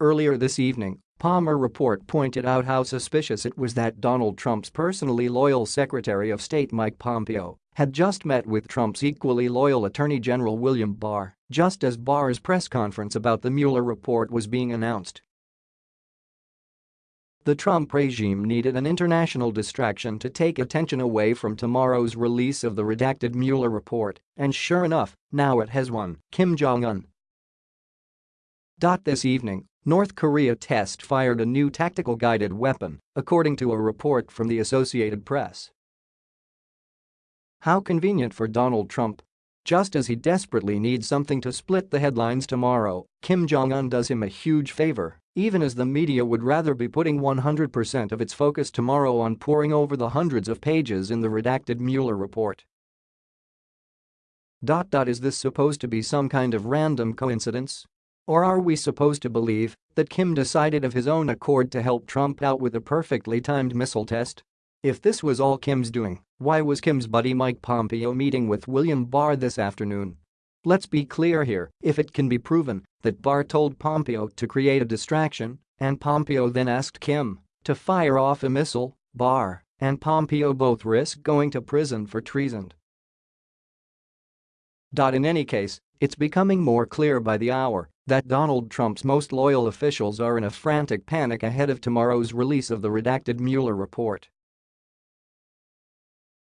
Earlier this evening, Palmer report pointed out how suspicious it was that Donald Trump's personally loyal Secretary of State Mike Pompeo had just met with Trump's equally loyal Attorney General William Barr, just as Barr's press conference about the Mueller report was being announced. The Trump regime needed an international distraction to take attention away from tomorrow's release of the redacted Mueller report, and sure enough, now it has one, Kim Jong-un. This evening, North Korea test fired a new tactical guided weapon, according to a report from the Associated Press. How convenient for Donald Trump. Just as he desperately needs something to split the headlines tomorrow, Kim Jong-un does him a huge favor even as the media would rather be putting 100% of its focus tomorrow on poring over the hundreds of pages in the redacted Mueller report. Dot dot Is this supposed to be some kind of random coincidence? Or are we supposed to believe that Kim decided of his own accord to help Trump out with a perfectly timed missile test? If this was all Kim's doing, why was Kim's buddy Mike Pompeo meeting with William Barr this afternoon? Let's be clear here, if it can be proven that Barr told Pompeo to create a distraction and Pompeo then asked Kim to fire off a missile, Barr and Pompeo both risk going to prison for treason. In any case, it's becoming more clear by the hour that Donald Trump's most loyal officials are in a frantic panic ahead of tomorrow's release of the redacted Mueller report.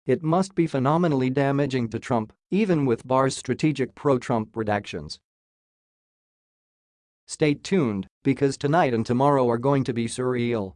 It must be phenomenally damaging to Trump, even with Barr's strategic pro-Trump redactions. Stay tuned, because tonight and tomorrow are going to be surreal.